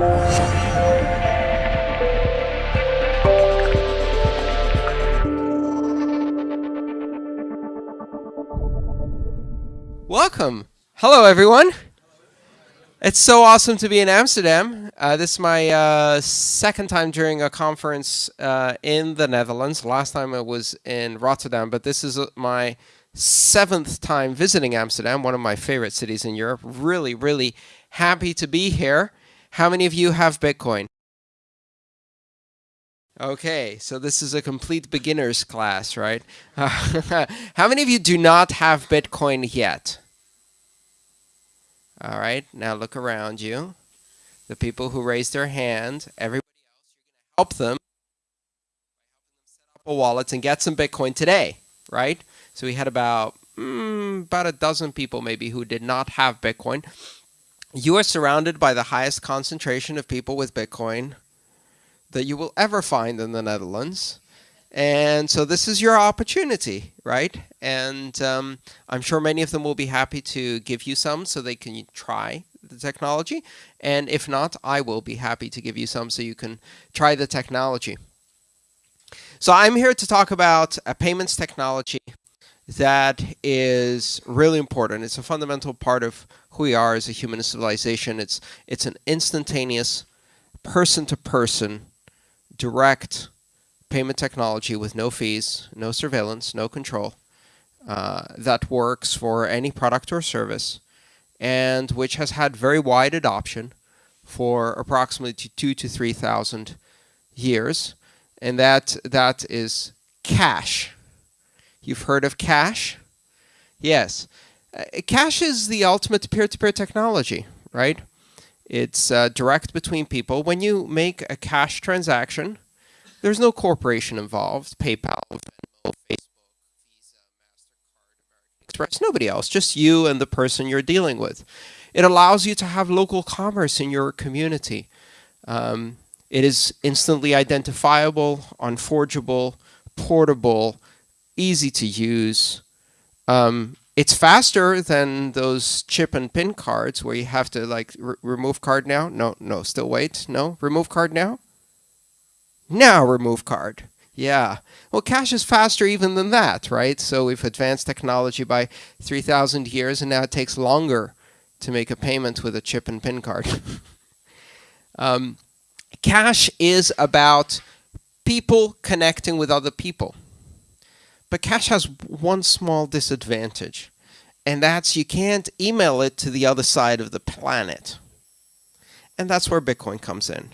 Welcome. Hello, everyone. It's so awesome to be in Amsterdam. Uh, this is my uh, second time during a conference uh, in the Netherlands. Last time I was in Rotterdam, but this is uh, my seventh time visiting Amsterdam, one of my favorite cities in Europe. Really, really happy to be here. How many of you have Bitcoin? Okay, so this is a complete beginner's class, right? How many of you do not have Bitcoin yet? All right, now look around you. The people who raised their hand, everybody else, help them set up a wallet and get some Bitcoin today, right? So we had about mm, about a dozen people maybe who did not have Bitcoin. You are surrounded by the highest concentration of people with Bitcoin that you will ever find in the Netherlands. And so this is your opportunity, right? And um, I'm sure many of them will be happy to give you some so they can try the technology. And if not, I will be happy to give you some so you can try the technology. So I'm here to talk about a payments technology that is really important. It's a fundamental part of who we are as a human civilization. It's, it's an instantaneous, person-to-person, -person, direct payment technology with no fees, no surveillance, no control, uh, that works for any product or service, and which has had very wide adoption for approximately two to 3,000 years. And that that is cash. You've heard of cash? Yes. Uh, cash is the ultimate peer-to-peer -peer technology, right? It's uh, direct between people. When you make a cash transaction, there's no corporation involved, PayPal, Venmo, Facebook, Visa, MasterCard, Express, nobody else, just you and the person you're dealing with. It allows you to have local commerce in your community. Um, it is instantly identifiable, unforgeable, portable, easy to use. Um, it's faster than those chip and pin cards where you have to like remove card now. No, no, still wait. No, remove card now. Now remove card. Yeah. Well, cash is faster even than that, right? So we've advanced technology by 3,000 years, and now it takes longer to make a payment with a chip and pin card. um, cash is about people connecting with other people. But cash has one small disadvantage, and that's you can't email it to the other side of the planet. And that's where Bitcoin comes in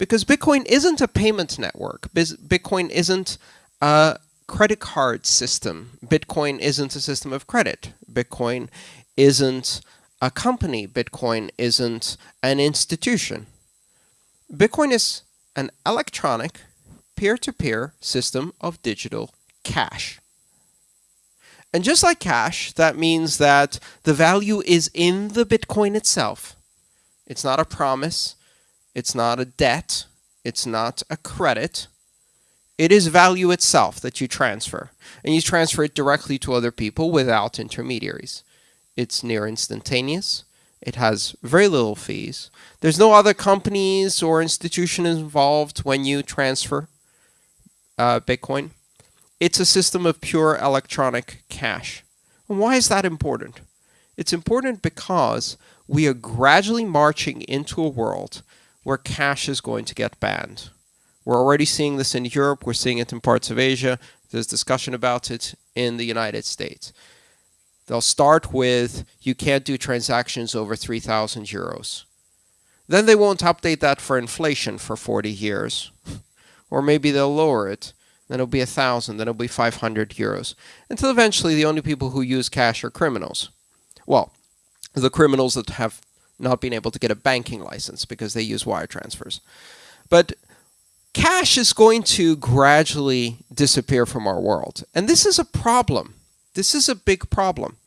because Bitcoin isn't a payment network. Bitcoin isn't a credit card system. Bitcoin isn't a system of credit. Bitcoin isn't a company. Bitcoin isn't an institution. Bitcoin is an electronic peer-to-peer -peer system of digital cash. And just like cash, that means that the value is in the Bitcoin itself. It's not a promise. It's not a debt. It's not a credit. It is value itself that you transfer. And you transfer it directly to other people without intermediaries. It's near instantaneous. It has very little fees. There's no other companies or institutions involved when you transfer uh, Bitcoin. It's a system of pure electronic cash. And why is that important? It's important because we are gradually marching into a world where cash is going to get banned. We're already seeing this in Europe. We're seeing it in parts of Asia. There's discussion about it in the United States. They'll start with you can't do transactions over 3,000 euros. Then they won't update that for inflation for 40 years. or maybe they'll lower it. Then it'll be 1,000, then it'll be 500 euros. Until eventually the only people who use cash are criminals. Well, the criminals that have not been able to get a banking license because they use wire transfers. But cash is going to gradually disappear from our world. And this is a problem. This is a big problem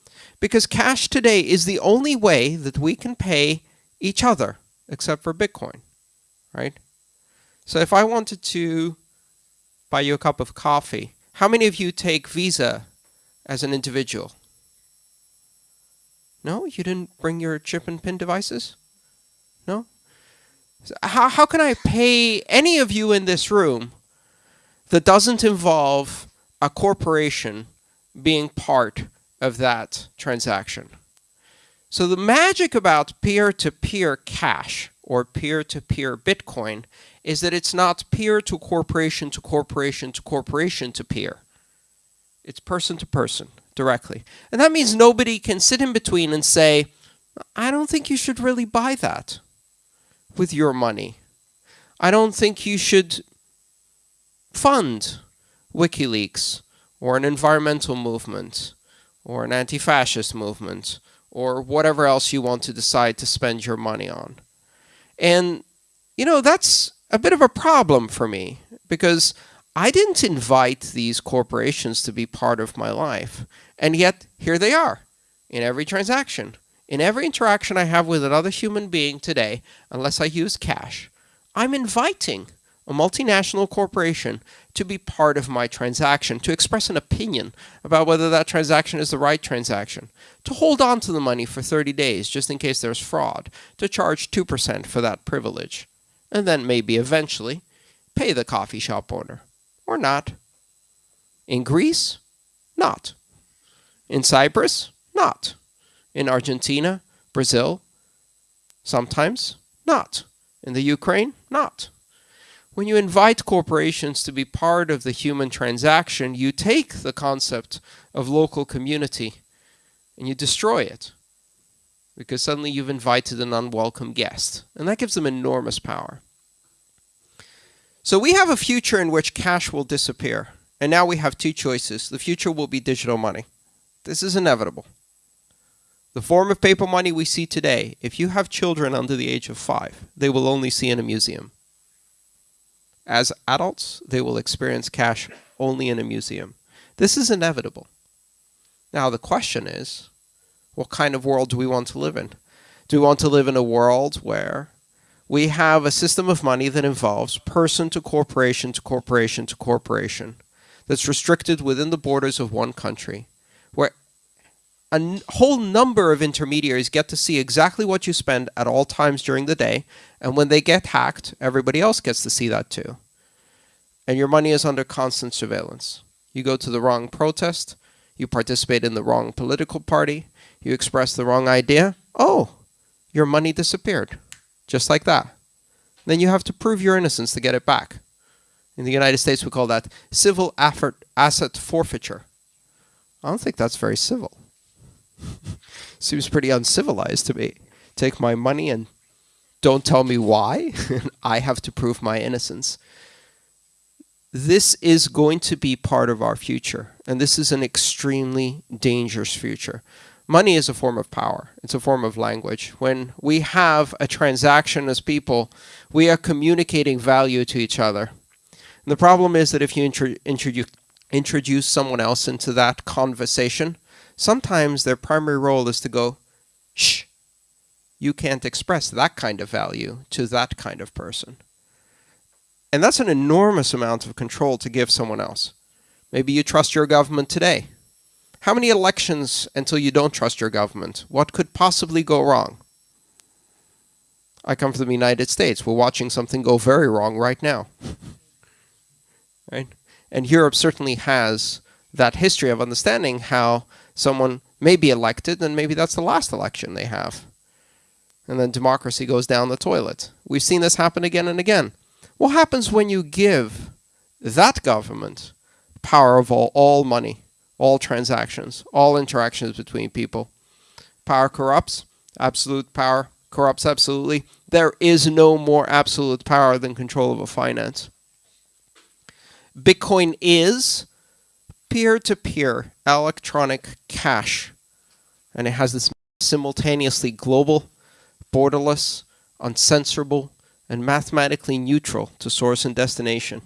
because cash today is the only way that we can pay each other except for Bitcoin, right? So if I wanted to buy you a cup of coffee, how many of you take Visa as an individual? No, you didn't bring your chip and pin devices? No? How, how can I pay any of you in this room that doesn't involve a corporation being part of that transaction? So the magic about peer-to-peer -peer cash or peer-to-peer -peer Bitcoin is that it's not peer to corporation to corporation to corporation to peer. It's person to person directly. And that means nobody can sit in between and say, I don't think you should really buy that with your money. I don't think you should fund WikiLeaks or an environmental movement or an anti-fascist movement or whatever else you want to decide to spend your money on. And, you know, that's a bit of a problem for me because I didn't invite these corporations to be part of my life. And yet, here they are in every transaction. In every interaction I have with another human being today, unless I use cash, I'm inviting a multinational corporation to be part of my transaction, to express an opinion about whether that transaction is the right transaction, to hold on to the money for 30 days just in case there's fraud, to charge 2% for that privilege, and then maybe eventually pay the coffee shop owner or not. In Greece, not. In Cyprus, not. In Argentina, Brazil, sometimes not. In the Ukraine, not. When you invite corporations to be part of the human transaction, you take the concept of local community and you destroy it because suddenly you've invited an unwelcome guest and that gives them enormous power. So we have a future in which cash will disappear. And now we have two choices. The future will be digital money. This is inevitable. The form of paper money we see today, if you have children under the age of five, they will only see in a museum. As adults, they will experience cash only in a museum. This is inevitable. Now the question is, what kind of world do we want to live in? Do we want to live in a world where we have a system of money that involves person to corporation to corporation to corporation that's restricted within the borders of one country, where a whole number of intermediaries get to see exactly what you spend at all times during the day, and when they get hacked, everybody else gets to see that too. And your money is under constant surveillance. You go to the wrong protest, you participate in the wrong political party, you express the wrong idea, oh, your money disappeared just like that. Then you have to prove your innocence to get it back. In the United States, we call that civil asset forfeiture. I don't think that's very civil. Seems pretty uncivilized to me. Take my money and don't tell me why. I have to prove my innocence. This is going to be part of our future. And this is an extremely dangerous future. Money is a form of power. It's a form of language. When we have a transaction as people, we are communicating value to each other. And the problem is that if you intro introduce, introduce someone else into that conversation, sometimes their primary role is to go, shh, you can't express that kind of value to that kind of person. And that's an enormous amount of control to give someone else. Maybe you trust your government today. How many elections until you don't trust your government? What could possibly go wrong? I come from the United States. We're watching something go very wrong right now. right? And Europe certainly has that history of understanding how someone may be elected and maybe that's the last election they have. And then democracy goes down the toilet. We've seen this happen again and again. What happens when you give that government power of all, all money? all transactions, all interactions between people. Power corrupts, absolute power corrupts absolutely. There is no more absolute power than control of a finance. Bitcoin is peer-to-peer -peer electronic cash, and it has this simultaneously global, borderless, uncensorable, and mathematically neutral to source and destination.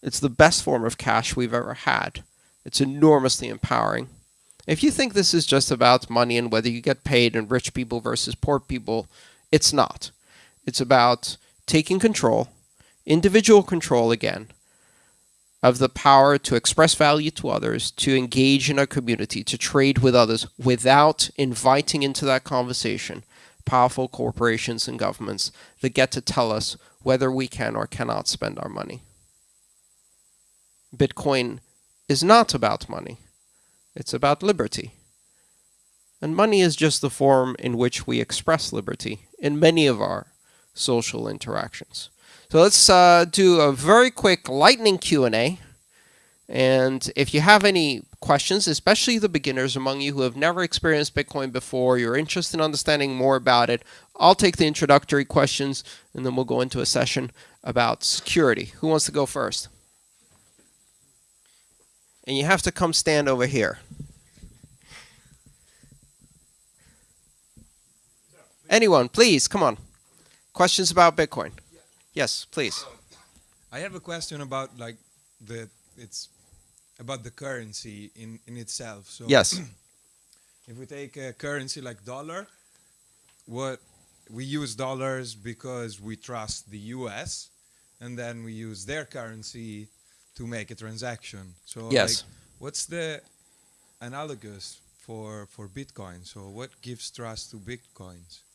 It's the best form of cash we've ever had. It's enormously empowering. If you think this is just about money and whether you get paid and rich people versus poor people, it's not. It's about taking control, individual control again, of the power to express value to others, to engage in a community, to trade with others without inviting into that conversation powerful corporations and governments that get to tell us whether we can or cannot spend our money. Bitcoin is not about money. It's about liberty. And money is just the form in which we express liberty in many of our social interactions. So let's uh, do a very quick lightning Q&A. And if you have any questions, especially the beginners among you who have never experienced Bitcoin before, you're interested in understanding more about it, I'll take the introductory questions and then we'll go into a session about security. Who wants to go first? And you have to come stand over here. Anyone, please, come on. Questions about Bitcoin? Yes, please. Um, I have a question about like the it's about the currency in in itself. So Yes. if we take a currency like dollar, what we use dollars because we trust the US and then we use their currency to make a transaction. So Yes. like, what's the analogous for for Bitcoin? So what gives trust to Bitcoins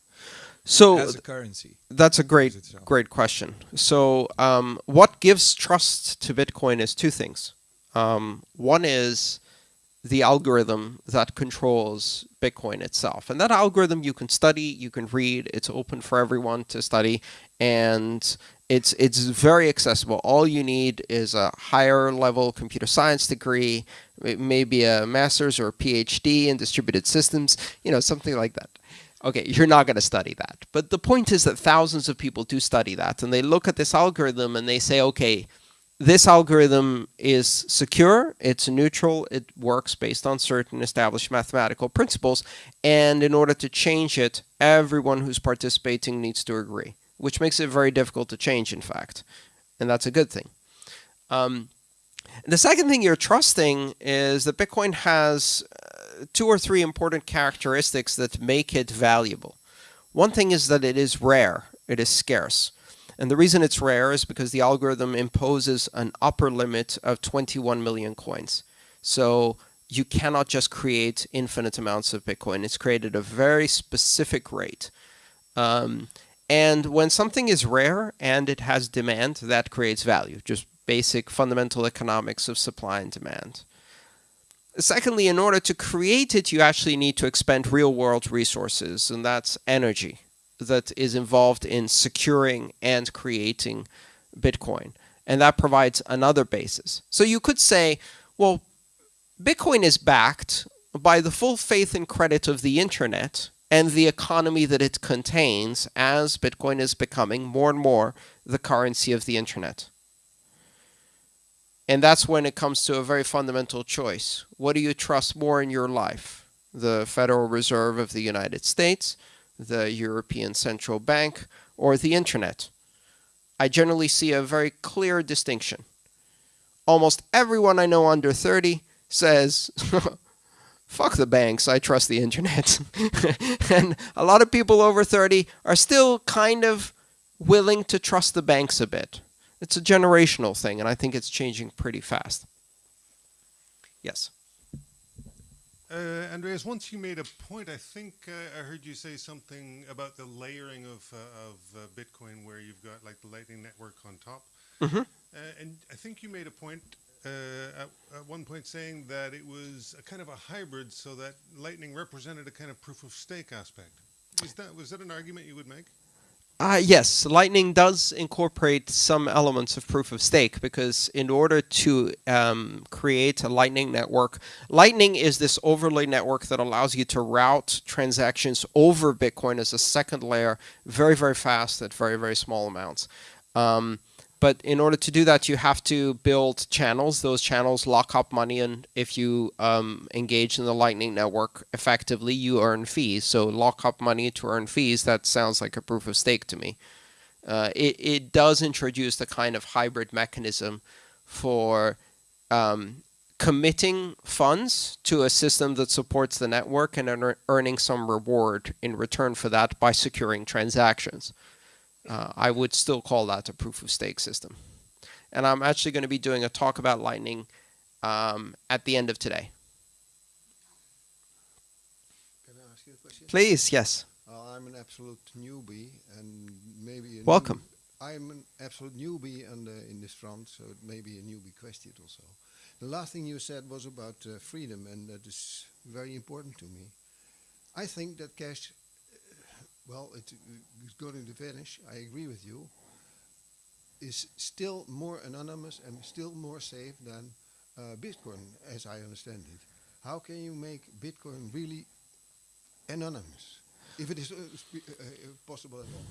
So as a currency? that's a great, great question. So um, what gives trust to Bitcoin is two things. Um, one is the algorithm that controls Bitcoin itself. And that algorithm you can study, you can read, it's open for everyone to study, and it's it's very accessible. All you need is a higher level computer science degree, maybe a master's or a PhD in distributed systems, you know, something like that. Okay, you're not going to study that. But the point is that thousands of people do study that, and they look at this algorithm and they say, okay, this algorithm is secure, it's neutral, it works based on certain established mathematical principles, and in order to change it, everyone who's participating needs to agree, which makes it very difficult to change, in fact. And that's a good thing. Um, the second thing you're trusting is that Bitcoin has two or three important characteristics that make it valuable. One thing is that it is rare, it is scarce. And the reason it's rare is because the algorithm imposes an upper limit of 21 million coins. So you cannot just create infinite amounts of Bitcoin. It's created a very specific rate. Um, and when something is rare and it has demand, that creates value. Just basic fundamental economics of supply and demand. Secondly, in order to create it, you actually need to expend real world resources, and that's energy that is involved in securing and creating Bitcoin. And that provides another basis. So you could say, well, Bitcoin is backed by the full faith and credit of the internet and the economy that it contains as Bitcoin is becoming more and more the currency of the internet. And that's when it comes to a very fundamental choice. What do you trust more in your life? The Federal Reserve of the United States, the European Central Bank, or the internet? I generally see a very clear distinction. Almost everyone I know under 30 says, fuck the banks, I trust the internet. and a lot of people over 30 are still kind of willing to trust the banks a bit. It's a generational thing, and I think it's changing pretty fast. Yes. Uh, Andreas, once you made a point, I think uh, I heard you say something about the layering of, uh, of uh, Bitcoin where you've got like the Lightning Network on top. Mhm. Uh, and I think you made a point uh, at, at one point saying that it was a kind of a hybrid so that Lightning represented a kind of proof of stake aspect. Was that, was that an argument you would make? Uh, yes, Lightning does incorporate some elements of proof of stake because in order to um, create a Lightning network, Lightning is this overlay network that allows you to route transactions over Bitcoin as a second layer very, very fast at very, very small amounts. Um, but in order to do that, you have to build channels. Those channels lock up money, and if you um, engage in the Lightning Network effectively, you earn fees. So lock up money to earn fees, that sounds like a proof of stake to me. Uh, it, it does introduce the kind of hybrid mechanism for um, committing funds to a system that supports the network and earning some reward in return for that by securing transactions. Uh, I would still call that a proof of stake system. And I'm actually going to be doing a talk about Lightning um, at the end of today. Can I ask you a question? Please, yes. I'll I'm an absolute newbie and maybe a Welcome. I'm an absolute newbie in this front, so it may be a newbie question also. The last thing you said was about uh, freedom, and that is very important to me. I think that cash, uh, well, it, it's going to vanish. I agree with you. Is still more anonymous and still more safe than uh, Bitcoin, as I understand it. How can you make Bitcoin really anonymous, if it is uh, uh, uh, possible at all?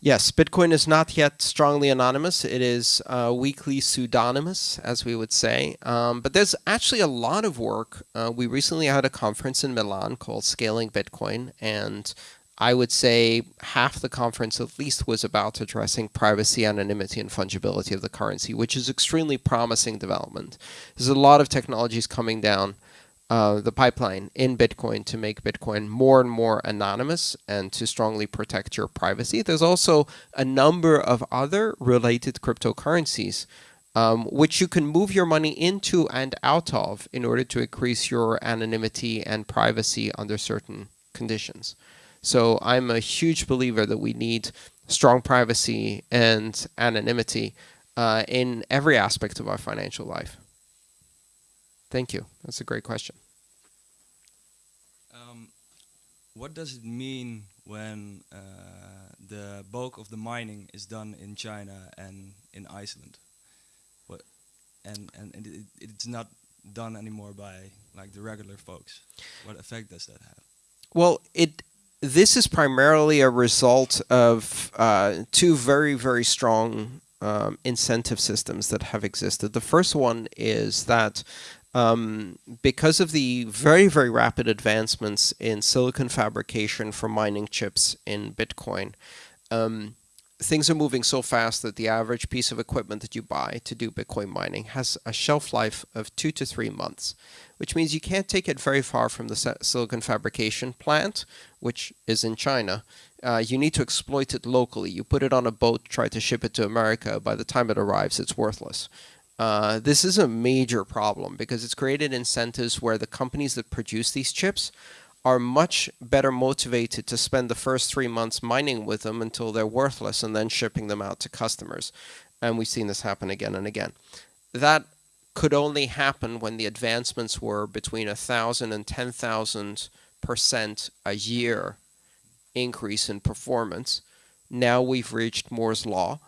Yes, Bitcoin is not yet strongly anonymous. It is uh, weakly pseudonymous, as we would say. Um, but there's actually a lot of work. Uh, we recently had a conference in Milan called Scaling Bitcoin, and I would say half the conference at least was about addressing privacy, anonymity, and fungibility of the currency, which is extremely promising development. There's a lot of technologies coming down uh, the pipeline in Bitcoin to make Bitcoin more and more anonymous and to strongly protect your privacy. There's also a number of other related cryptocurrencies um, which you can move your money into and out of in order to increase your anonymity and privacy under certain conditions. So I'm a huge believer that we need strong privacy and anonymity uh, in every aspect of our financial life. Thank you. That's a great question. Um, what does it mean when uh, the bulk of the mining is done in China and in Iceland? What and and, and it, it's not done anymore by like the regular folks. What effect does that have? Well, it this is primarily a result of uh, two very very strong um, incentive systems that have existed. The first one is that um, because of the very, very rapid advancements in silicon fabrication for mining chips in Bitcoin, um, things are moving so fast that the average piece of equipment that you buy to do Bitcoin mining has a shelf life of two to three months, which means you can't take it very far from the silicon fabrication plant, which is in China. Uh, you need to exploit it locally. You put it on a boat, try to ship it to America. By the time it arrives, it's worthless. Uh, this is a major problem because it's created incentives where the companies that produce these chips are much better motivated to spend the first three months mining with them until they're worthless and then shipping them out to customers. And we've seen this happen again and again. That could only happen when the advancements were between a thousand and ten thousand percent a year increase in performance. Now we've reached Moore's law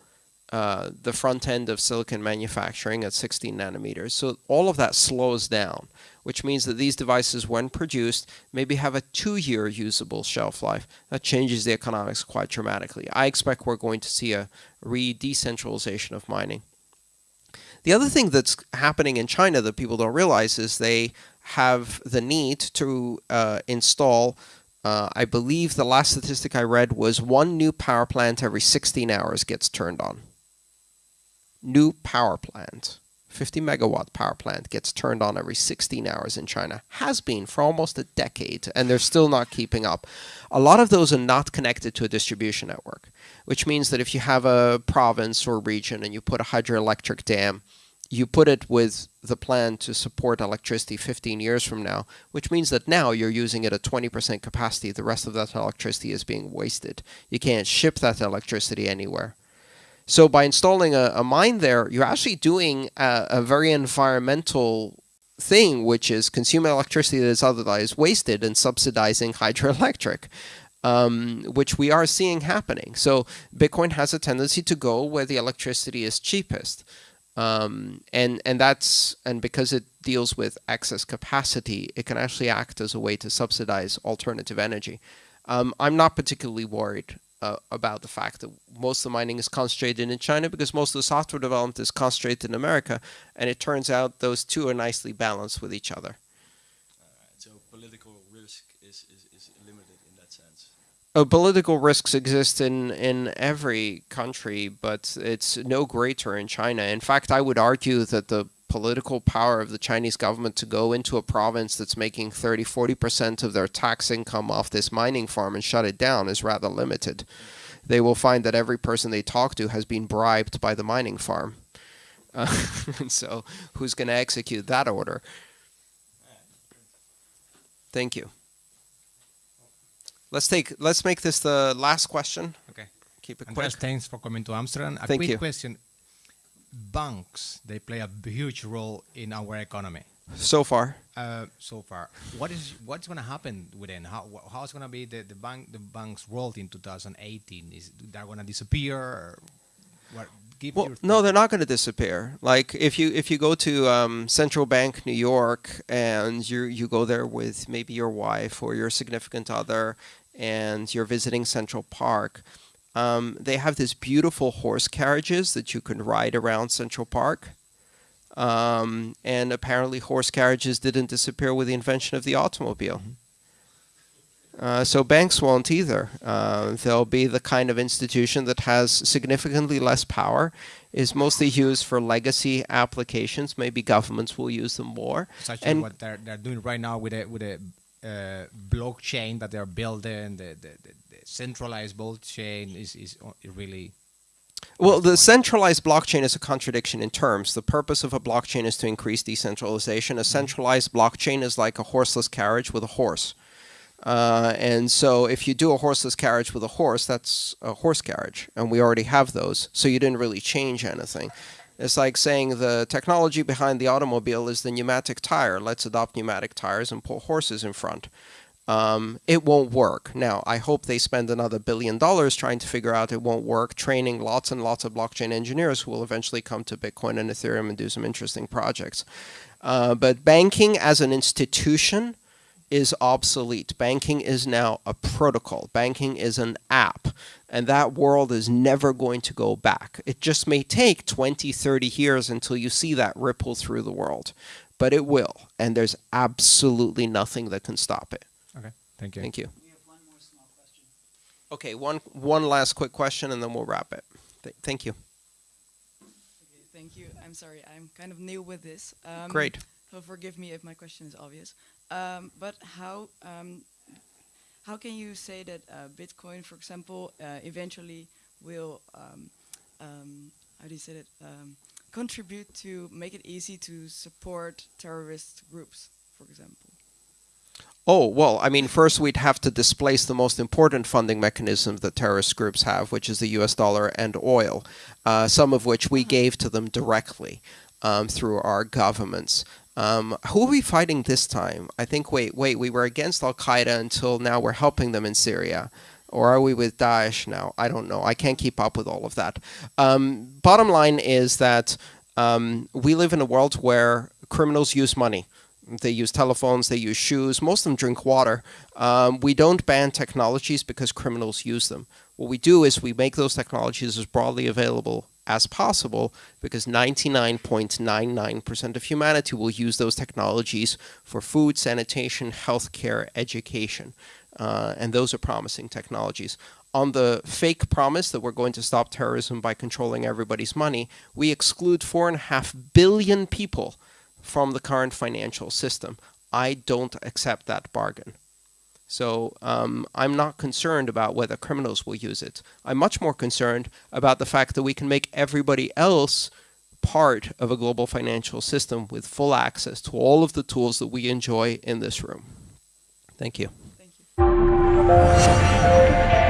uh, the front end of silicon manufacturing at 16 nanometers. So all of that slows down, which means that these devices, when produced, maybe have a two-year usable shelf life. That changes the economics quite dramatically. I expect we're going to see a re-decentralization of mining. The other thing that's happening in China that people don't realize is they have the need to uh, install uh, I believe the last statistic I read was one new power plant every 16 hours gets turned on new power plant, 50 megawatt power plant, gets turned on every 16 hours in China. Has been for almost a decade, and they're still not keeping up. A lot of those are not connected to a distribution network, which means that if you have a province or region and you put a hydroelectric dam, you put it with the plan to support electricity 15 years from now, which means that now you're using it at 20% capacity. The rest of that electricity is being wasted. You can't ship that electricity anywhere. So by installing a, a mine there, you're actually doing a, a, very environmental thing, which is consuming electricity that is otherwise wasted and subsidizing hydroelectric, um, which we are seeing happening. So Bitcoin has a tendency to go where the electricity is cheapest. Um, and and that's and because it deals with excess capacity, it can actually act as a way to subsidize alternative energy. Um, I'm not particularly worried uh, about the fact that most of the mining is concentrated in China because most of the software development is concentrated in America, and it turns out those two are nicely balanced with each other. so political risk is, is, is limited in that sense. Oh, political risks exist in, in every country, but it's no greater in China. In fact, I would argue that the political power of the Chinese government to go into a province that's making 30, 40% of their tax income off this mining farm and shut it down is rather limited. They will find that every person they talk to has been bribed by the mining farm. Uh, and so who's going to execute that order? Thank you. Let's take. Let's make this the last question. Okay. Keep it quick. Andreas, thanks for coming to Amsterdam. A Thank quick you. question. Banks, they play a huge role in our economy. So far, Uh, so far, what is what's going to happen within? How how's going to be the, the bank the bank's role in 2018? Is they're going to disappear? Or what? Give Well, your no, they're not going to disappear. Like if you if you go to um, Central Park New York and you you go there with maybe your wife or your significant other, and you're visiting Central Park, um, they have these beautiful horse carriages that you can ride around Central Park. Um, and apparently, horse carriages didn't disappear with the invention of the automobile. Uh, so banks won't either. Uh, they'll be the kind of institution that has significantly less power, is mostly used for legacy applications. Maybe governments will use them more. such as and- what they're they're doing right now with a with a uh, blockchain that they're building. The, the, the centralized blockchain is is really Well, the centralized blockchain is a contradiction in terms. The purpose of a blockchain is to increase decentralization. A centralized blockchain is like a horseless carriage with a horse. Uh, and so if you do a horseless carriage with a horse, that's a horse carriage. And we already have those. So you didn't really change anything. It's like saying the technology behind the automobile is the pneumatic tire. Let's adopt pneumatic tires and put horses in front. Um, it won't work. Now, I hope they spend another billion dollars trying to figure out it won't work, training lots and lots of blockchain engineers who will eventually come to Bitcoin and Ethereum and do some interesting projects. Uh, but banking as an institution is obsolete. Banking is now a protocol. Banking is an app. And that world is never going to go back. It just may take 20, 30 years until you see that ripple through the world. But it will. And there's absolutely nothing that can stop it. Okay. Thank you. Thank you. We have one more small question. Okay, one one last quick question and then we'll wrap it. Th- thank you. Okay, thank you. I'm sorry, I'm kind of new with this. Um, Great. So forgive me if my question is obvious. Um, but how um, how can you say that uh, Bitcoin, for example, uh, eventually will um, um, how do you say that um, contribute to make it easy to support terrorist groups, for example? Oh, well, I mean, first we'd have to displace the most important funding mechanism that terrorist groups have, which is the US dollar and oil, uh, some of which we gave to them directly um, through our governments. Um, who are we fighting this time? I think, wait, wait, we were against Al Qaeda until now we're helping them in Syria. Or are we with Daesh now? I don't know. I can't keep up with all of that. Um, bottom line is that um, we live in a world where criminals use money. They use telephones, they use shoes, most of them drink water. Um, we don't ban technologies because criminals use them. What we do is we make those technologies as broadly available as possible because 99.99% of humanity will use those technologies for food, sanitation, healthcare, education. Uh, and those are promising technologies. On the fake promise that we're going to stop terrorism by controlling everybody's money, we exclude four and a half billion people from the current financial system. I don't accept that bargain. So um, I'm not concerned about whether criminals will use it. I'm much more concerned about the fact that we can make everybody else part of a global financial system with full access to all of the tools that we enjoy in this room. Thank you. Thank you.